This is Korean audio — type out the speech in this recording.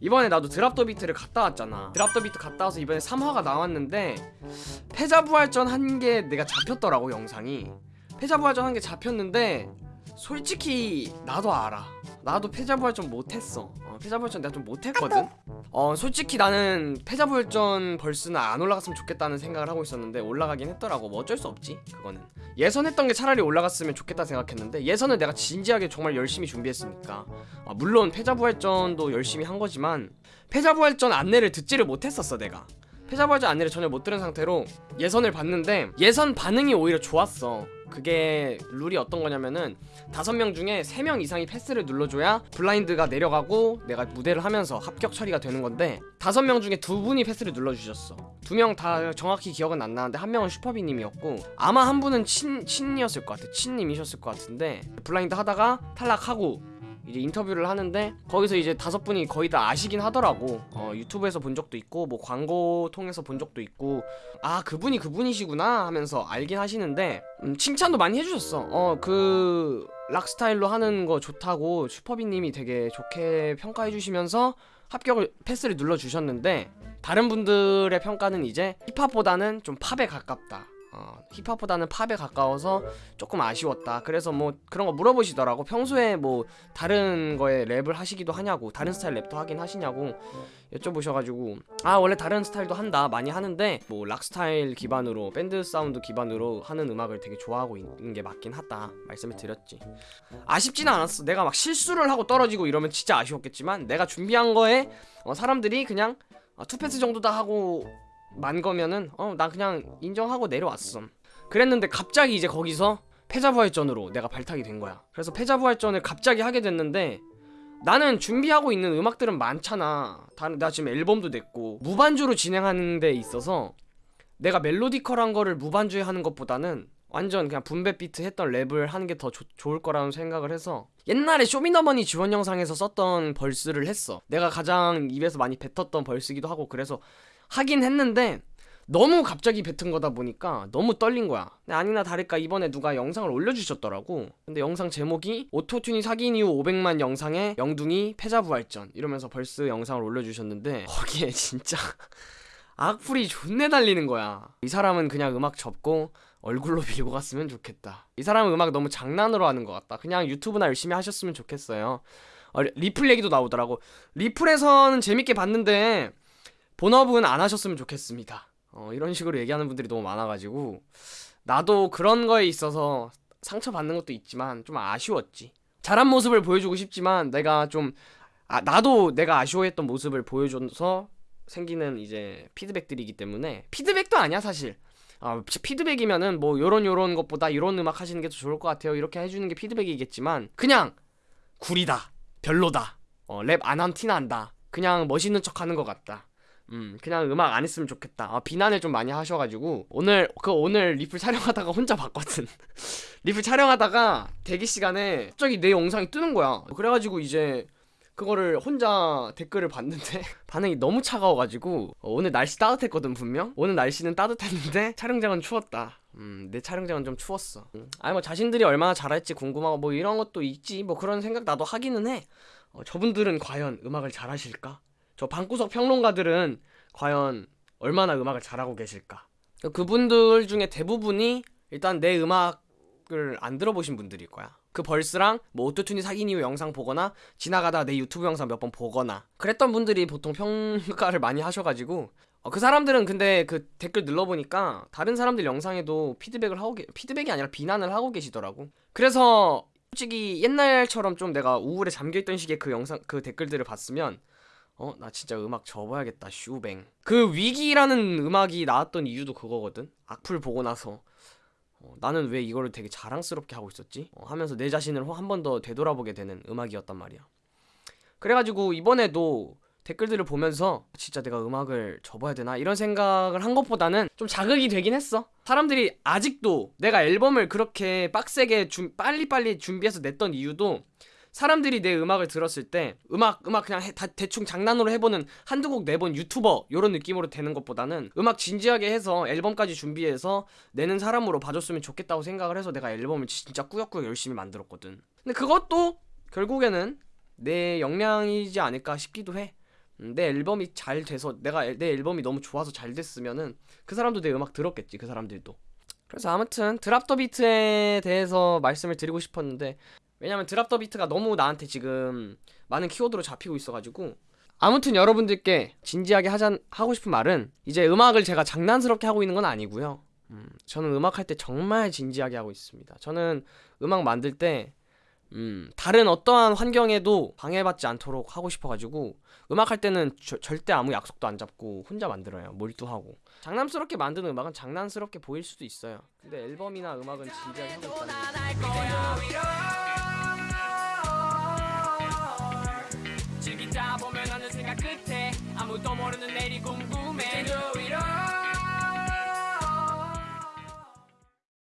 이번에 나도 드랍더 비트를 갔다 왔잖아. 드랍더 비트 갔다 와서 이번에 3화가 나왔는데 패자부활전 한 게 내가 잡혔더라고 영상이. 패자부활전 한 게 잡혔는데 솔직히 나도 알아 나도 패자부활전 못했어. 어, 패자부활전 내가 좀 못했거든. 어 솔직히 나는 패자부활전 벌스는 안 올라갔으면 좋겠다는 생각을 하고 있었는데 올라가긴 했더라고. 뭐 어쩔 수 없지 그거는. 예선했던 게 차라리 올라갔으면 좋겠다 생각했는데 예선을 내가 진지하게 정말 열심히 준비했으니까. 아, 물론 패자부활전도 열심히 한 거지만 패자부활전 안내를 듣지를 못했었어 내가. 패자부활전 안내를 전혀 못 들은 상태로 예선을 봤는데 예선 반응이 오히려 좋았어 그게 룰이 어떤 거냐면은 다섯 명 중에 세 명 이상이 패스를 눌러줘야 블라인드가 내려가고 내가 무대를 하면서 합격 처리가 되는 건데 다섯 명 중에 두 분이 패스를 눌러주셨어. 두 명 다 정확히 기억은 안 나는데 한 명은 슈퍼비님이었고 아마 한 분은 친 친이었을 것 같아. 친님이셨을 것 같은데 블라인드 하다가 탈락하고 이제 인터뷰를 하는데 거기서 이제 다섯 분이 거의 다 아시긴 하더라고. 어, 유튜브에서 본 적도 있고 뭐 광고 통해서 본 적도 있고 아 그분이 그분이시구나 하면서 알긴 하시는데 음, 칭찬도 많이 해주셨어. 어그 락스타일로 하는 거 좋다고 슈퍼비님이 되게 좋게 평가해 주시면서 합격을 패스를 눌러 주셨는데 다른 분들의 평가는 이제 힙합보다는 좀 팝에 가깝다 어, 힙합보다는 팝에 가까워서 조금 아쉬웠다. 그래서 뭐 그런 거 물어보시더라고. 평소에 뭐 다른 거에 랩을 하시기도 하냐고, 다른 스타일 랩도 하긴 하시냐고 여쭤보셔가지고 아 원래 다른 스타일도 한다 많이 하는데 뭐 락 스타일 기반으로 밴드 사운드 기반으로 하는 음악을 되게 좋아하고 있는 게 맞긴 하다 말씀을 드렸지. 아쉽지는 않았어. 내가 막 실수를 하고 떨어지고 이러면 진짜 아쉬웠겠지만 내가 준비한 거에 어, 사람들이 그냥 어, two pass 정도다 하고 만 거면은 어 나 그냥 인정하고 내려왔어 그랬는데 갑자기 이제 거기서 패자부활전으로 내가 발탁이 된 거야. 그래서 패자부활전을 갑자기 하게 됐는데 나는 준비하고 있는 음악들은 많잖아. 다, 나 지금 앨범도 냈고 무반주로 진행하는 데 있어서 내가 melodical한 거를 무반주에 하는 것보다는 완전 그냥 boom bap 비트 했던 랩을 하는 게 더 좋을 거라는 생각을 해서 옛날에 쇼미더머니 지원 영상에서 썼던 verse를 했어. 내가 가장 입에서 많이 뱉었던 verse기도 하고 그래서 하긴 했는데 너무 갑자기 뱉은 거다 보니까 너무 떨린 거야. 아니나 다를까 이번에 누가 영상을 올려주셨더라고. 근데 영상 제목이 오토튠이 사귄 이후 500만 영상에 영둥이 패자부활전 이러면서 벌스 영상을 올려주셨는데 거기에 진짜 악플이 존내 달리는 거야. 이 사람은 그냥 음악 접고 얼굴로 밀고 갔으면 좋겠다. 이 사람은 음악 너무 장난으로 하는 것 같다. 그냥 유튜브나 열심히 하셨으면 좋겠어요. 어, 리플 얘기도 나오더라고. 리플에서는 재밌게 봤는데 본업은 안 하셨으면 좋겠습니다. 어, 이런 식으로 얘기하는 분들이 너무 많아가지고 나도 그런 거에 있어서 상처받는 것도 있지만 좀 아쉬웠지. 잘한 모습을 보여주고 싶지만 내가 좀 아, 나도 내가 아쉬워했던 모습을 보여줘서 생기는 이제 피드백들이기 때문에 피드백도 아니야 사실. 아, 피드백이면은 뭐 요런 요런 것보다 이런 음악 하시는 게 더 좋을 것 같아요. 이렇게 해주는 게 피드백이겠지만 그냥 구리다, 별로다, 어, 랩 안 한 티 난다. 그냥 멋있는 척 하는 것 같다. 음 그냥 음악 안 했으면 좋겠다. 아, 비난을 좀 많이 하셔가지고. 오늘 그 오늘 리플 촬영하다가 혼자 봤거든. 리플 촬영하다가 대기 시간에 갑자기 내 영상이 뜨는 거야. 그래가지고 이제 그거를 혼자 댓글을 봤는데 반응이 너무 차가워가지고 어, 오늘 날씨 따뜻했거든 분명? 오늘 날씨는 따뜻했는데 촬영장은 추웠다. 음, 내 촬영장은 좀 추웠어. 음. 아니 뭐 자신들이 얼마나 잘할지 궁금하고 뭐 이런 것도 있지. 뭐 그런 생각 나도 하기는 해. 어, 저분들은 과연 음악을 잘하실까? 저 방구석 평론가들은 과연 얼마나 음악을 잘하고 계실까? 그분들 중에 대부분이 일단 내 음악을 안 들어보신 분들일 거야. 그 벌스랑 뭐 오토튠이 사귄 이후 영상 보거나 지나가다 내 유튜브 영상 몇 번 보거나 그랬던 분들이 보통 평가를 많이 하셔가지고 어, 그 사람들은 근데 그 댓글 눌러보니까 다른 사람들 영상에도 피드백을 하고 계, 피드백이 아니라 비난을 하고 계시더라고. 그래서 솔직히 옛날처럼 좀 내가 우울에 잠겨있던 시기에 그 영상 그 댓글들을 봤으면 어? 나 진짜 음악 접어야겠다 슈뱅. 그 위기라는 음악이 나왔던 이유도 그거거든. 악플 보고 나서. 어, 나는 왜 이거를 되게 자랑스럽게 하고 있었지? 어, 하면서 내 자신을 한 번 더 되돌아보게 되는 음악이었단 말이야. 그래가지고 이번에도 댓글들을 보면서 진짜 내가 음악을 접어야 되나 이런 생각을 한 것보다는 좀 자극이 되긴 했어. 사람들이 아직도 내가 앨범을 그렇게 빡세게 준, 빨리빨리 준비해서 냈던 이유도 사람들이 내 음악을 들었을 때 음악 음악 그냥 해, 다 대충 장난으로 해보는 한두 곡 내본 유튜버 이런 느낌으로 되는 것보다는 음악 진지하게 해서 앨범까지 준비해서 내는 사람으로 봐줬으면 좋겠다고 생각을 해서 내가 앨범을 진짜 꾸역꾸역 열심히 만들었거든. 근데 그것도 결국에는 내 역량이지 않을까 싶기도 해. 음, 내 앨범이 잘 돼서 내가 앨- 내 앨범이 너무 좋아서 잘 됐으면은 그 사람도 내 음악 들었겠지 그 사람들도. 그래서 아무튼 드랍 더 비트에 대해서 말씀을 드리고 싶었는데 왜냐면 드랍 더 비트가 너무 나한테 지금 많은 키워드로 잡히고 있어가지고 아무튼 여러분들께 진지하게 하자 하고 싶은 말은 이제 음악을 제가 장난스럽게 하고 있는 건 아니고요. 음, 저는 음악 할 때 정말 진지하게 하고 있습니다. 저는 음악 만들 때 음, 다른 어떠한 환경에도 방해받지 않도록 하고 싶어가지고 음악 할 때는 저- 절대 아무 약속도 안 잡고 혼자 만들어요. 몰두하고 장난스럽게 만드는 음악은 장난스럽게 보일 수도 있어요. 근데 앨범이나 음악은 진지하게 하고 있다는 아무도 모르는 내일이 꿈